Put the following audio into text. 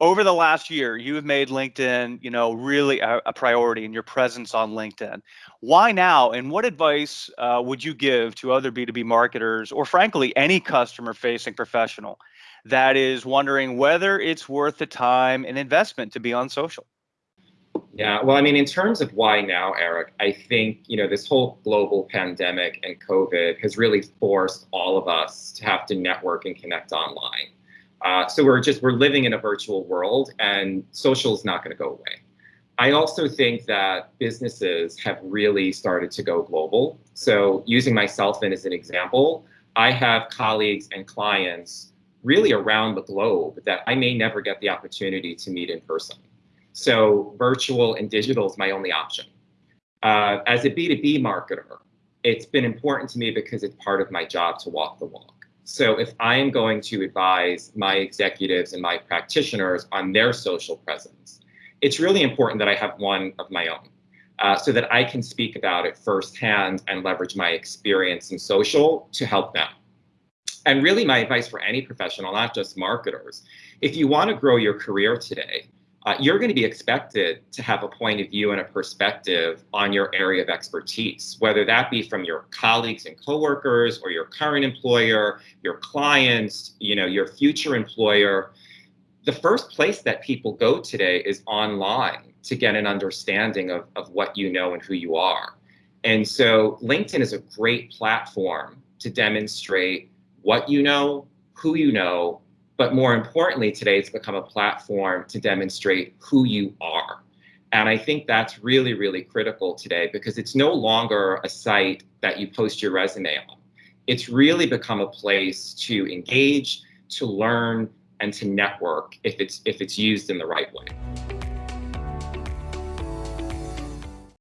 over the last year, you have made LinkedIn, you know, really a, a priority in your presence on LinkedIn. Why now? And what advice uh, would you give to other B2B marketers, or frankly, any customer-facing professional that is wondering whether it's worth the time and investment to be on social? Yeah, well, I mean, in terms of why now, Eric, I think, you know, this whole global pandemic and COVID has really forced all of us to have to network and connect online. Uh, so we're just, we're living in a virtual world and social is not going to go away. I also think that businesses have really started to go global. So using myself in as an example, I have colleagues and clients really around the globe that I may never get the opportunity to meet in person. So virtual and digital is my only option. Uh, as a B2B marketer, it's been important to me because it's part of my job to walk the walk. So if I am going to advise my executives and my practitioners on their social presence, it's really important that I have one of my own uh, so that I can speak about it firsthand and leverage my experience in social to help them. And really my advice for any professional, not just marketers, if you want to grow your career today, uh, you're going to be expected to have a point of view and a perspective on your area of expertise, whether that be from your colleagues and coworkers or your current employer, your clients, you know, your future employer. The first place that people go today is online to get an understanding of, of what you know and who you are. And so LinkedIn is a great platform to demonstrate what you know, who you know, but more importantly, today it's become a platform to demonstrate who you are. And I think that's really, really critical today because it's no longer a site that you post your resume on. It's really become a place to engage, to learn, and to network if it's if it's used in the right way.